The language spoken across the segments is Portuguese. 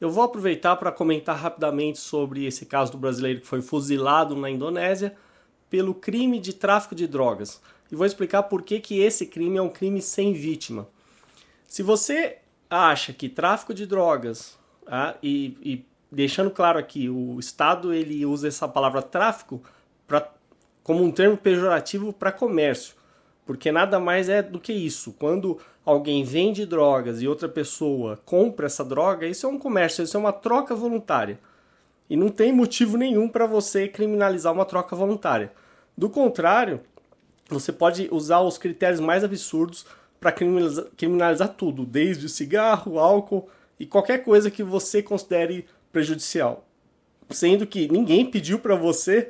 Eu vou aproveitar para comentar rapidamente sobre esse caso do brasileiro que foi fuzilado na Indonésia pelo crime de tráfico de drogas. E vou explicar por que, que esse crime é um crime sem vítima. Se você acha que tráfico de drogas, ah, e, e, deixando claro aqui, o Estado ele usa essa palavra tráfico pra, como um termo pejorativo para comércio, porque nada mais é do que isso. Quando alguém vende drogas e outra pessoa compra essa droga, isso é um comércio, isso é uma troca voluntária. E não tem motivo nenhum para você criminalizar uma troca voluntária. Do contrário, você pode usar os critérios mais absurdos para criminalizar, criminalizar tudo, desde cigarro, álcool e qualquer coisa que você considere prejudicial. Sendo que ninguém pediu para você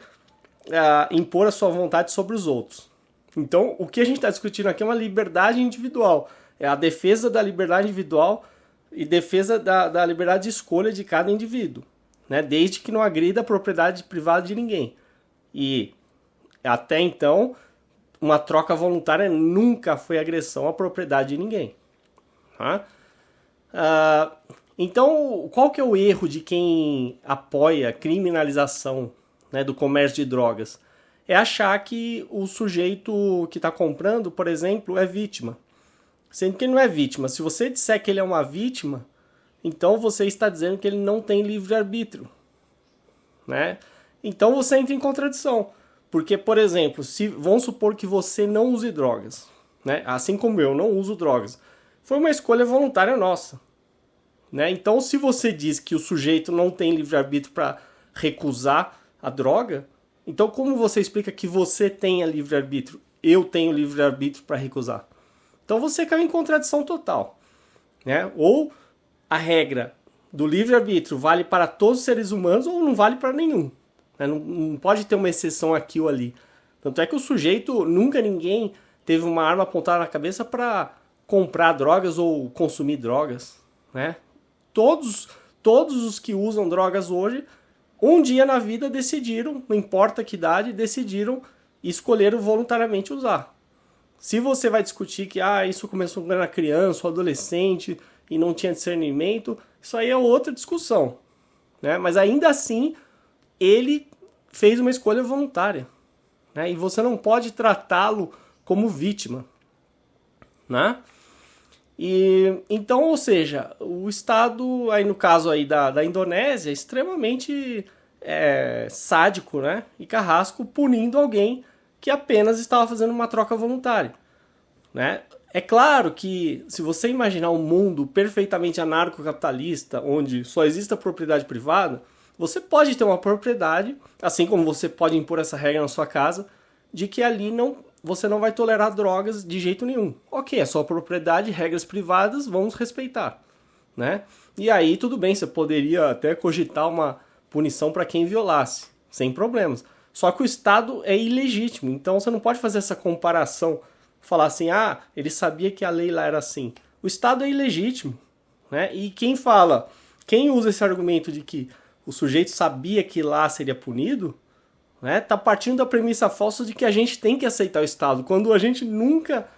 uh, impor a sua vontade sobre os outros. Então, o que a gente está discutindo aqui é uma liberdade individual. É a defesa da liberdade individual e defesa da, da liberdade de escolha de cada indivíduo. Né? Desde que não agrida a propriedade privada de ninguém. E até então, uma troca voluntária nunca foi agressão à propriedade de ninguém. Tá? Uh, então, qual que é o erro de quem apoia a criminalização né, do comércio de drogas? É achar que o sujeito que está comprando, por exemplo, é vítima. Sendo que ele não é vítima. Se você disser que ele é uma vítima, então você está dizendo que ele não tem livre-arbítrio. Né? Então você entra em contradição. Porque, por exemplo, se vamos supor que você não use drogas, né? Assim como eu não uso drogas. Foi uma escolha voluntária nossa. Né? Então, se você diz que o sujeito não tem livre-arbítrio para recusar a droga, então como você explica que você tenha livre-arbítrio? Eu tenho livre-arbítrio para recusar. Então você cai em contradição total. Né? Ou a regra do livre-arbítrio vale para todos os seres humanos ou não vale para nenhum. Né? Não, não, pode ter uma exceção aqui ou ali. Tanto é que o sujeito, nunca ninguém teve uma arma apontada na cabeça para comprar drogas ou consumir drogas. Né? Todos, todos os que usam drogas hoje, um dia na vida decidiram, não importa que idade, decidiram e escolheram voluntariamente usar. Se você vai discutir que ah, isso começou quando era criança ou adolescente e não tinha discernimento, isso aí é outra discussão. Né? Mas ainda assim, ele fez uma escolha voluntária. Né? E você não pode tratá-lo como vítima. Né? E, então, ou seja, o Estado, aí no caso aí da, da Indonésia, é extremamente é, sádico né? e carrasco, punindo alguém que apenas estava fazendo uma troca voluntária. Né? É claro que se você imaginar um mundo perfeitamente anarcocapitalista, onde só existe a propriedade privada, você pode ter uma propriedade, assim como você pode impor essa regra na sua casa, de que ali não você não vai tolerar drogas de jeito nenhum. Ok, é sua propriedade, regras privadas, vamos respeitar. Né? E aí tudo bem, você poderia até cogitar uma punição para quem violasse, sem problemas. Só que o Estado é ilegítimo, então você não pode fazer essa comparação, falar assim, ah, ele sabia que a lei lá era assim. O Estado é ilegítimo, né? E quem fala, quem usa esse argumento de que o sujeito sabia que lá seria punido, né? Tá partindo da premissa falsa de que a gente tem que aceitar o Estado, quando a gente nunca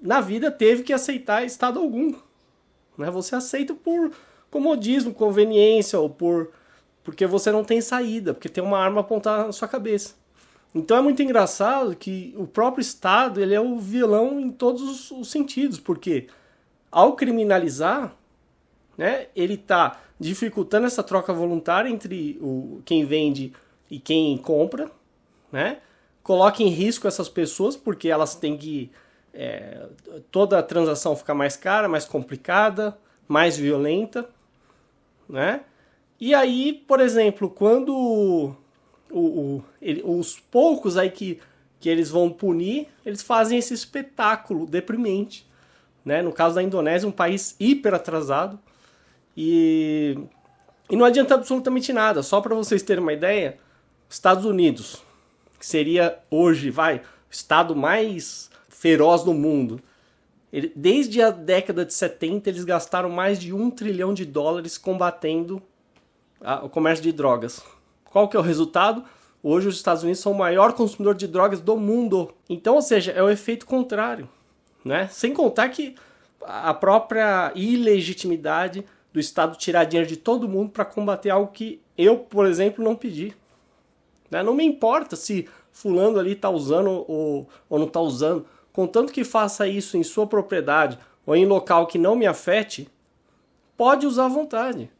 na vida teve que aceitar Estado algum. Né? Você aceita por comodismo, conveniência ou por porque você não tem saída, porque tem uma arma apontada na sua cabeça. Então é muito engraçado que o próprio Estado ele é o vilão em todos os, sentidos, porque ao criminalizar, né, ele está dificultando essa troca voluntária entre o, quem vende e quem compra, né? coloca em risco essas pessoas porque elas têm que é, toda a transação ficar mais cara, mais complicada, mais violenta, né? E aí, por exemplo, quando o, o, ele, os poucos aí que, que eles vão punir, eles fazem esse espetáculo deprimente. Né? No caso da Indonésia, um país hiper atrasado. E, e não adianta absolutamente nada. Só para vocês terem uma ideia, Estados Unidos, que seria hoje, vai, o estado mais feroz do mundo. Ele, desde a década de 70, eles gastaram mais de um trilhão de dólares combatendo o comércio de drogas. Qual que é o resultado? Hoje os Estados Unidos são o maior consumidor de drogas do mundo. Então, ou seja, é o efeito contrário. Né? Sem contar que a própria ilegitimidade do Estado tirar dinheiro de todo mundo para combater algo que eu, por exemplo, não pedi. Né? Não me importa se fulano ali está usando ou, ou não está usando, contanto que faça isso em sua propriedade ou em local que não me afete, pode usar à vontade.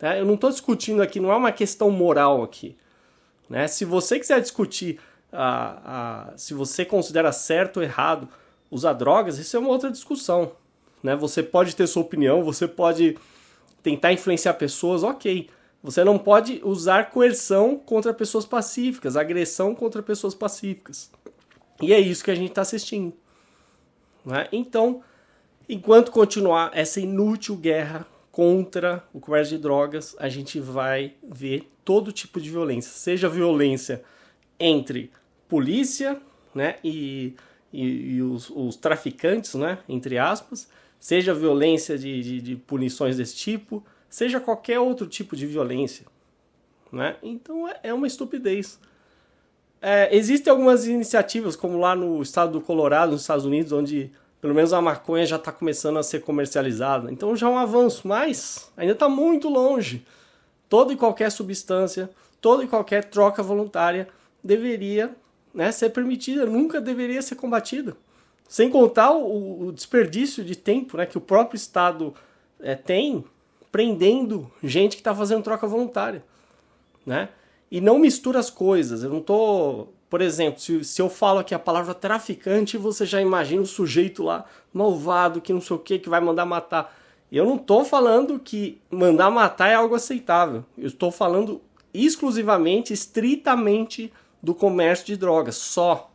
Tá? Eu não estou discutindo aqui, não é uma questão moral aqui. Né? Se você quiser discutir a, a, se você considera certo ou errado usar drogas, isso é uma outra discussão. Né? Você pode ter sua opinião, você pode tentar influenciar pessoas, ok. Você não pode usar coerção contra pessoas pacíficas, agressão contra pessoas pacíficas. E é isso que a gente está assistindo. Né? Então, enquanto continuar essa inútil guerra contra o comércio de drogas, a gente vai ver todo tipo de violência, seja violência entre polícia né, e, e, e os, os, traficantes, né, entre aspas, seja violência de, de, de, punições desse tipo, seja qualquer outro tipo de violência. Né? Então é, é uma estupidez. É, existem algumas iniciativas, como lá no estado do Colorado, nos Estados Unidos, onde pelo menos a maconha já está começando a ser comercializada. Então já é um avanço, mas ainda está muito longe. Toda e qualquer substância, toda e qualquer troca voluntária deveria né, ser permitida, nunca deveria ser combatida. Sem contar o, o desperdício de tempo né, que o próprio Estado é, tem prendendo gente que está fazendo troca voluntária. Né? E não mistura as coisas. Eu não estou por exemplo, se, se eu falo aqui a palavra traficante, você já imagina o sujeito lá malvado, que não sei o que, que vai mandar matar. Eu não estou falando que mandar matar é algo aceitável. Eu estou falando exclusivamente, estritamente do comércio de drogas, só.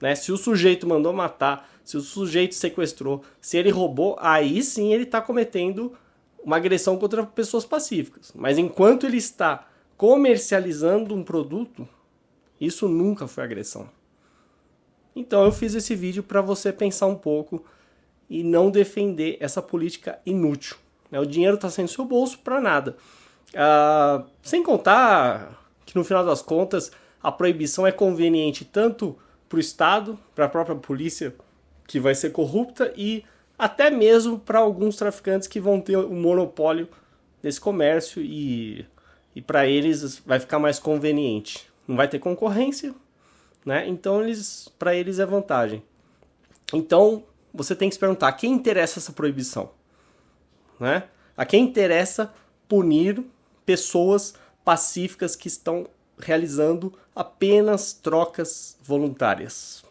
Né? Se o sujeito mandou matar, se o sujeito sequestrou, se ele roubou, aí sim ele está cometendo uma agressão contra pessoas pacíficas. Mas enquanto ele está comercializando um produto, isso nunca foi agressão. Então eu fiz esse vídeo para você pensar um pouco e não defender essa política inútil. Né? O dinheiro está saindo do seu bolso para nada. Ah, sem contar que no final das contas a proibição é conveniente tanto para o Estado, para a própria polícia que vai ser corrupta e até mesmo para alguns traficantes que vão ter o um monopólio desse comércio e, e para eles vai ficar mais conveniente não vai ter concorrência, né? Então eles, para eles é vantagem. Então você tem que se perguntar: a quem interessa essa proibição, né? A quem interessa punir pessoas pacíficas que estão realizando apenas trocas voluntárias?